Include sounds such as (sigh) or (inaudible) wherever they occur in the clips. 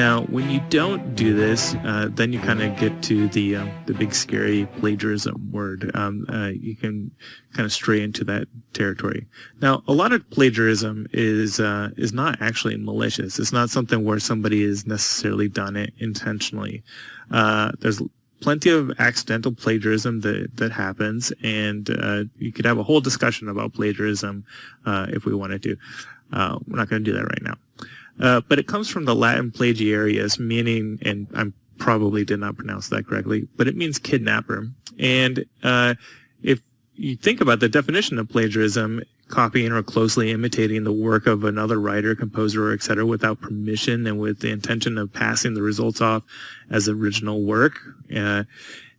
Now, when you don't do this, uh, then you kind of get to the um, the big scary plagiarism word. Um, uh, you can kind of stray into that territory. Now, a lot of plagiarism is uh, is not actually malicious. It's not something where somebody has necessarily done it intentionally. Uh, there's plenty of accidental plagiarism that that happens, and uh, you could have a whole discussion about plagiarism uh, if we wanted to. we're not going to do that right now. Uh, but it comes from the Latin plagiarius, meaning, and I probably did not pronounce that correctly, but it means kidnapper. And uh, if you think about the definition of plagiarism, copying or closely imitating the work of another writer, composer, or etc., without permission and with the intention of passing the results off as original work, uh,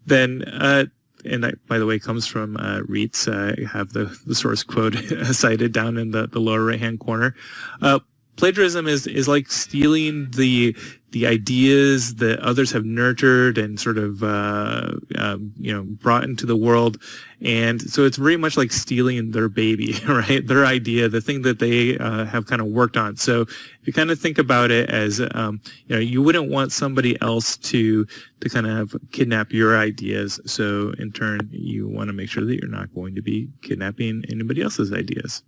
then uh, and that, by the way, comes from uh. I have the, the source quote (laughs) cited down in the, the lower right-hand corner. Uh, plagiarism is is like stealing the the ideas that others have nurtured and sort of uh, um, you know brought into the world, and so it's very much like stealing their baby, (laughs) right? Their idea, the thing that they uh, have kind of worked on. So if you kind of think about it as um, you know, you wouldn't want somebody else to to kind of kidnap your ideas. So in turn, you want to make sure that you're not going to be kidnapping anybody else's ideas.